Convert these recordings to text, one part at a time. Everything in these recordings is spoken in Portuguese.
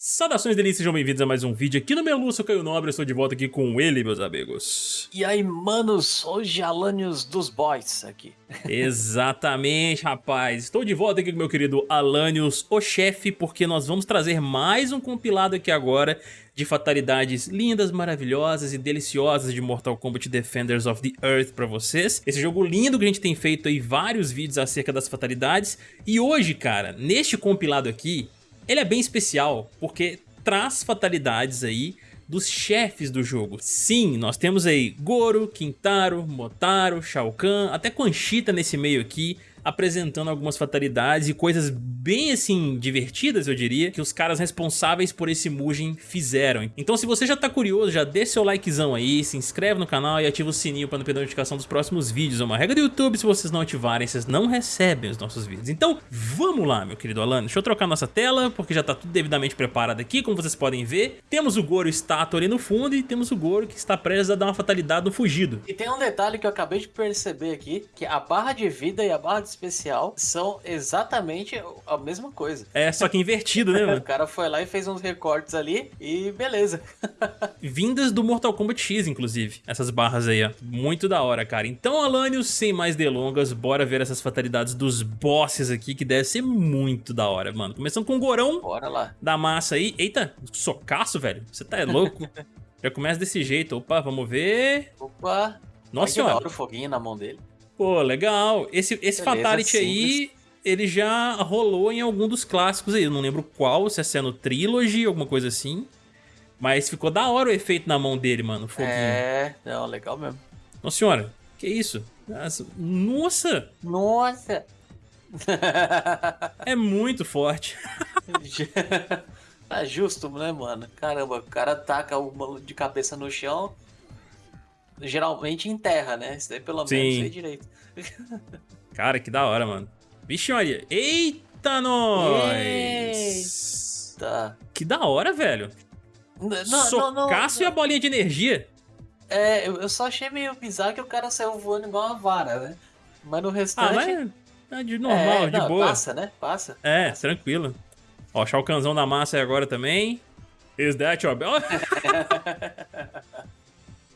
Saudações delícias, sejam bem-vindos a mais um vídeo aqui no meu Lúcio Caio Nobre, eu estou de volta aqui com ele, meus amigos. E aí, manos, hoje Alanios dos Boys aqui. Exatamente, rapaz. Estou de volta aqui com meu querido Alanios, o chefe, porque nós vamos trazer mais um compilado aqui agora de fatalidades lindas, maravilhosas e deliciosas de Mortal Kombat Defenders of the Earth pra vocês. Esse jogo lindo que a gente tem feito aí vários vídeos acerca das fatalidades. E hoje, cara, neste compilado aqui, ele é bem especial porque traz fatalidades aí dos chefes do jogo. Sim, nós temos aí Goro, Quintaro, Motaro, Shao Kahn, até Conchita nesse meio aqui, apresentando algumas fatalidades e coisas bem assim divertidas eu diria que os caras responsáveis por esse Mugen fizeram. Então se você já tá curioso, já deixa seu likezão aí, se inscreve no canal e ativa o sininho para não perder a notificação dos próximos vídeos. É uma regra do YouTube, se vocês não ativarem, vocês não recebem os nossos vídeos. Então vamos lá meu querido Alan, deixa eu trocar nossa tela porque já tá tudo devidamente preparado aqui, como vocês podem ver. Temos o Goro estátua ali no fundo e temos o Goro que está prestes a dar uma fatalidade no fugido. E tem um detalhe que eu acabei de perceber aqui, que a barra de vida e a barra de especial são exatamente a mesma coisa. É, só que invertido, né, mano? o cara foi lá e fez uns recortes ali e beleza. Vindas do Mortal Kombat X, inclusive, essas barras aí, ó. Muito da hora, cara. Então, Alanios, sem mais delongas, bora ver essas fatalidades dos bosses aqui, que deve ser muito da hora, mano. Começando com o Gorão. Bora lá. Da massa aí. Eita, socaço, velho. Você tá louco? Já começa desse jeito. Opa, vamos ver. Opa. Nossa senhora. o foguinho na mão dele. Pô, legal. Esse, esse Fatality simples. aí, ele já rolou em algum dos clássicos aí. Eu não lembro qual, se é no Trilogy, alguma coisa assim. Mas ficou da hora o efeito na mão dele, mano. Foguinho. É, não, legal mesmo. Nossa senhora, que isso? Nossa! Nossa! é muito forte. é justo, né, mano? Caramba, o cara taca o de cabeça no chão, geralmente em terra, né? Isso daí pelo menos Sim. sei direito. Cara, que da hora, mano. Vixe, olha. Eita, nós! Eita! Que da hora, velho. Não, Socaço não, não, e a bolinha de energia. É, eu só achei meio bizarro que o cara saiu voando igual uma vara, né? Mas no restante... Ah, mas é de normal, é, de boa. Passa, né? Passa. É, tranquilo. Ó, achar o canzão da massa aí agora também. Is that your...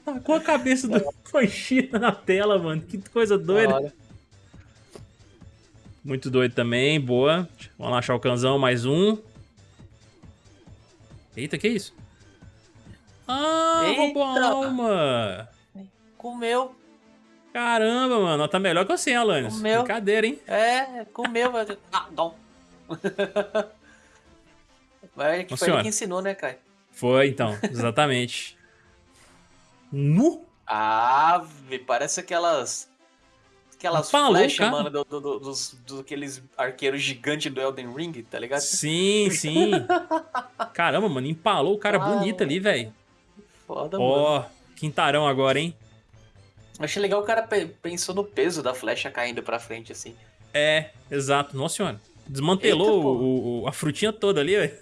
Tacou a cabeça do Conchita na tela, mano. Que coisa doida. Muito doido também, boa. Vamos lá achar o canzão, mais um. Eita, que isso? Ah, Eita. roubou a alma. Comeu. Caramba, mano. Tá melhor que você, Alanis. Comeu. Brincadeira, hein? É, comeu. ah, não. Mas que foi ele que ensinou, né, Kai? Foi, então. Exatamente. Nu? Ah, parece aquelas. Aquelas Falou, flechas, mano, do, do, do, dos, do, aqueles arqueiros gigantes do Elden Ring, tá ligado? Sim, sim. Caramba, mano, empalou o cara ah, bonito ali, velho. Foda, Ó, oh, quintarão agora, hein? Achei legal o cara pensou no peso da flecha caindo pra frente, assim. É, exato. Nossa senhora. Desmantelou Eita, o, o, a frutinha toda ali, velho.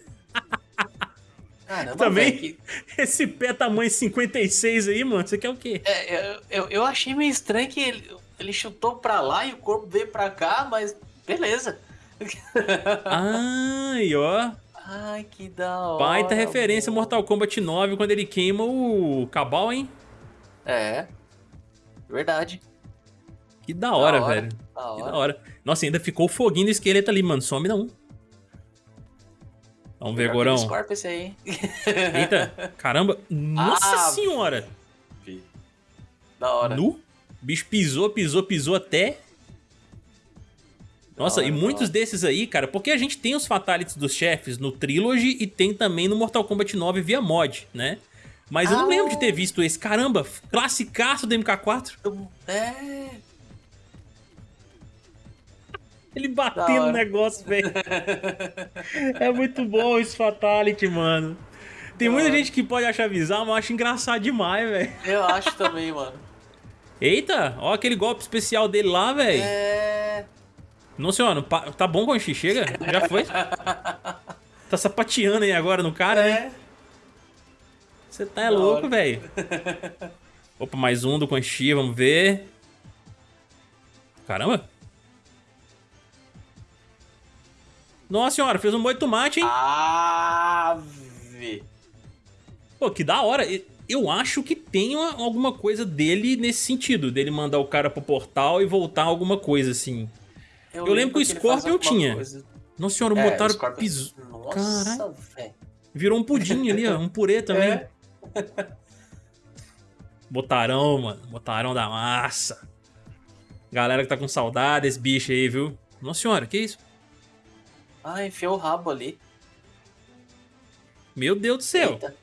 Caramba, Também, véio, que... esse pé tamanho 56 aí, mano, você quer o quê? É, eu, eu, eu achei meio estranho que ele, ele chutou pra lá e o corpo veio pra cá, mas beleza. Ai, ó. Ai, que da hora. Baita referência mano. Mortal Kombat 9 quando ele queima o Cabal, hein? É. Verdade. Que da hora, da hora velho. Da hora. Que da hora. Nossa, ainda ficou o foguinho do esqueleto ali, mano. Some não. Vamos ver, Gorão. esse aí. Eita, caramba. Nossa ah, senhora. Da hora. Nu? Bicho pisou, pisou, pisou até... Nossa, e muitos desses aí, cara, porque a gente tem os Fatalities dos chefes no Trilogy e tem também no Mortal Kombat 9 via mod, né? Mas ah, eu não lembro de ter visto esse. Caramba, classicaço do MK4. É, ele batendo no negócio, velho. é muito bom esse Fatality, mano. Tem muita gente que pode achar bizarro, mas eu acho engraçado demais, velho. Eu acho também, mano. Eita, ó aquele golpe especial dele lá, velho. É... Não, senhor, tá bom, Conchi? Chega, já foi. tá sapateando aí agora no cara, né? é. né? Você tá é louco, velho. Opa, mais um do Conchi, vamos ver. Caramba. Nossa senhora, fez um boi de tomate, hein? Ah, Pô, que da hora. Eu acho que tem alguma coisa dele nesse sentido, dele mandar o cara pro portal e voltar alguma coisa assim. Eu, eu lembro que o Scorpion tinha. Coisa. Nossa senhora, é, botaram Scorpion... piso. Nossa, velho. Virou um pudim ali, ó. Um purê também. É. Botarão, mano. Botarão da massa. Galera que tá com saudade desse bicho aí, viu? Nossa senhora, que isso? Ah, enfiou o rabo ali. Meu Deus do céu. Eita.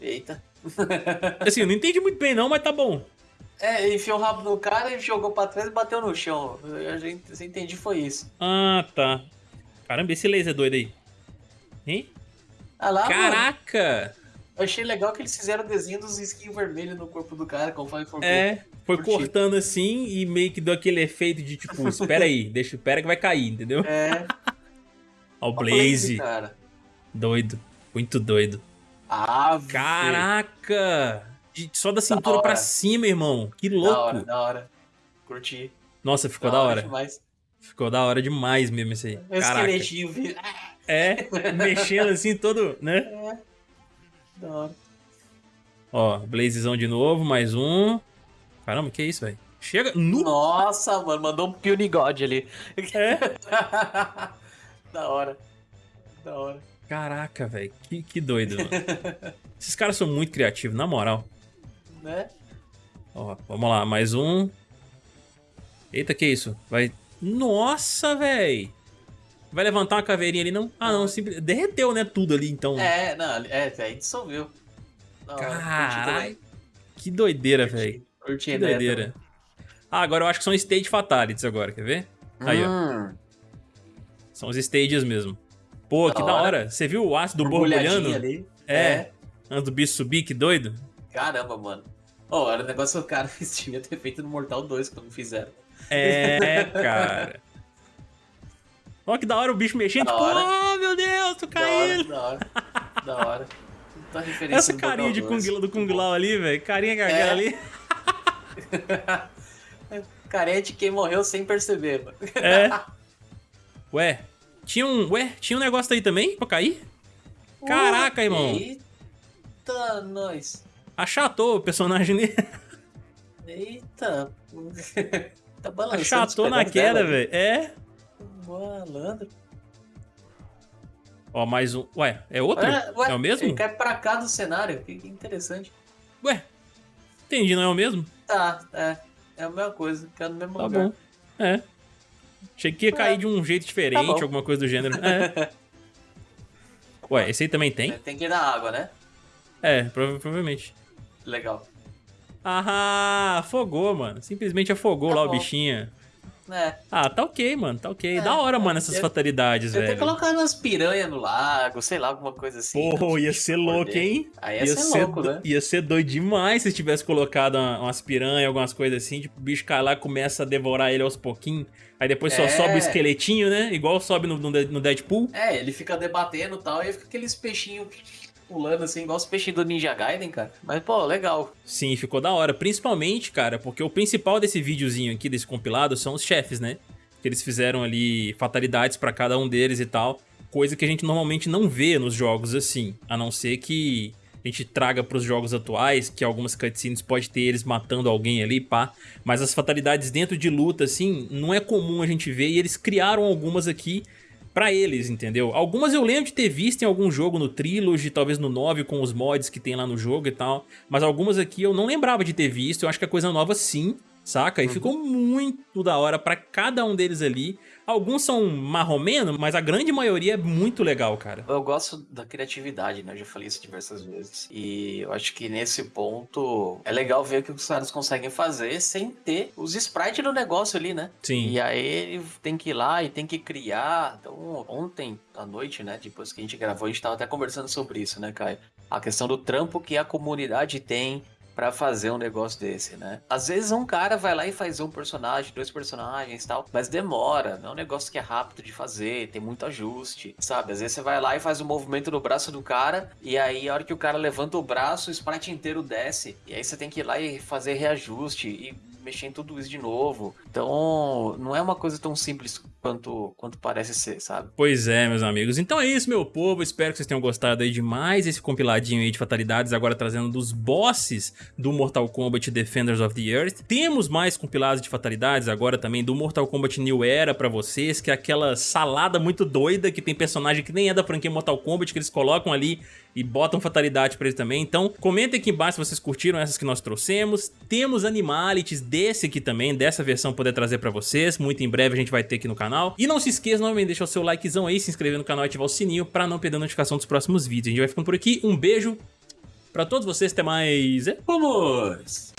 Eita. assim, eu não entendi muito bem não, mas tá bom. É, enfiou o rabo no cara, e jogou pra trás e bateu no chão. A gente, você entendi, foi isso. Ah, tá. Caramba, esse laser doido aí. Hein? Ah lá, Caraca! Mano. Eu achei legal que eles fizeram o desenho dos skins vermelhos no corpo do cara, conforme for É, foi curtir. cortando assim e meio que deu aquele efeito de tipo, espera aí, deixa, espera que vai cair, entendeu? É. Ó, o Blaze. Blaze doido, muito doido. Ah, Caraca! Só da cintura da pra cima, irmão. Que louco. Da hora, da hora. Curti. Nossa, ficou da, da hora. hora. Ficou da hora demais mesmo esse aí. Meu Caraca. esqueletinho. É, mexendo assim todo, né? É. Da hora. Ó, Blazezão de novo, mais um. Caramba, que isso, velho? Chega no... Nossa, mano, mandou um Puny God ali. É? da hora. Da hora. Caraca, velho. Que, que doido, mano. Esses caras são muito criativos, na moral. Né? Ó, vamos lá, mais um. Eita, que isso? Vai... Nossa, velho! Vai levantar uma caveirinha ali, não? Ah, não, simples... derreteu, né, tudo ali, então. É, não, é, aí dissolveu. Caralho, que doideira, velho. Que doideira. Ah, agora eu acho que são stage fatalities agora, quer ver? Aí, hum. ó. São os stages mesmo. Pô, da que hora. da hora. Você viu o ácido borbulhando? Ali. É. é. Antes do bicho subir, que doido. Caramba, mano. Oh, era o negócio cara devia ter feito no Mortal 2 quando fizeram. É, cara. Olha que da hora o bicho mexendo, da tipo, hora. oh meu Deus, tô caindo. Da hora, da hora. da hora. Tá Essa carinha de Kung, do Kung Lao ali, velho. Carinha é. ali. carinha de quem morreu sem perceber, mano. É. Ué, tinha um, ué, tinha um negócio aí também pra cair? Caraca, irmão. Eita, nós. Achatou o personagem dele. Eita. tá balançando. Achatou na queda, velho. É. Malandro. Ó, mais um. Ué, é outro? Ué, ué, é o mesmo? Ele cai pra cá do cenário. Que, interessante. Ué, entendi, não é o mesmo? Tá, é. É a mesma coisa, cai no mesmo tá lugar. Bom. É. Achei que ia cair é. de um jeito diferente, tá alguma coisa do gênero. É. Ué, esse aí também tem? É, tem que ir na água, né? É, prova provavelmente. Legal. Ah, afogou, mano. Simplesmente afogou tá lá bom. o bichinho. É. Ah, tá ok, mano, tá ok. É, da hora, mano, essas eu, fatalidades, eu velho. Eu ter colocado umas piranhas no lago, sei lá, alguma coisa assim. Pô, ia ser louco, hein? Aí ia, ia ser, ser louco, né? Ia ser doido demais se tivesse colocado umas piranhas, algumas coisas assim. Tipo, o bicho cai lá começa a devorar ele aos pouquinhos. Aí depois só é. sobe o esqueletinho, né? Igual sobe no, no Deadpool. É, ele fica debatendo e tal, e fica aqueles peixinhos pulando assim, igual os peixinhos do Ninja Gaiden, cara. Mas, pô, legal. Sim, ficou da hora. Principalmente, cara, porque o principal desse videozinho aqui, desse compilado, são os chefes, né? Que eles fizeram ali fatalidades para cada um deles e tal. Coisa que a gente normalmente não vê nos jogos assim. A não ser que a gente traga para os jogos atuais, que algumas cutscenes pode ter eles matando alguém ali, pá. Mas as fatalidades dentro de luta, assim, não é comum a gente ver. E eles criaram algumas aqui para eles, entendeu? Algumas eu lembro de ter visto em algum jogo no Trilogy, talvez no 9 com os mods que tem lá no jogo e tal, mas algumas aqui eu não lembrava de ter visto, eu acho que é coisa nova sim, saca? E uhum. ficou muito da hora pra cada um deles ali. Alguns são marromeno, mas a grande maioria é muito legal, cara. Eu gosto da criatividade, né? Eu já falei isso diversas vezes. E eu acho que nesse ponto é legal ver o que os caras conseguem fazer sem ter os sprites no negócio ali, né? Sim. E aí ele tem que ir lá e tem que criar. Então, ontem à noite, né? Depois que a gente gravou, a gente tava até conversando sobre isso, né, Caio? A questão do trampo que a comunidade tem para fazer um negócio desse, né? Às vezes um cara vai lá e faz um personagem, dois personagens e tal, mas demora, não é um negócio que é rápido de fazer, tem muito ajuste, sabe? Às vezes você vai lá e faz um movimento no braço do cara, e aí a hora que o cara levanta o braço, o sprite inteiro desce, e aí você tem que ir lá e fazer reajuste e mexer em tudo isso de novo. Então, não é uma coisa tão simples quanto, quanto parece ser, sabe? Pois é, meus amigos. Então é isso, meu povo. Espero que vocês tenham gostado aí de mais esse compiladinho aí de fatalidades, agora trazendo dos bosses do Mortal Kombat Defenders of the Earth. Temos mais compilados de fatalidades agora também do Mortal Kombat New Era pra vocês, que é aquela salada muito doida que tem personagem que nem é da franquia Mortal Kombat, que eles colocam ali e botam fatalidade pra eles também. Então, comentem aqui embaixo se vocês curtiram essas que nós trouxemos. Temos animalities desse aqui também, dessa versão poder trazer pra vocês. Muito em breve a gente vai ter aqui no canal. E não se esqueça, novamente, deixar o seu likezão aí, se inscrever no canal e ativar o sininho pra não perder a notificação dos próximos vídeos. A gente vai ficando por aqui. Um beijo pra todos vocês. Até mais. Vamos!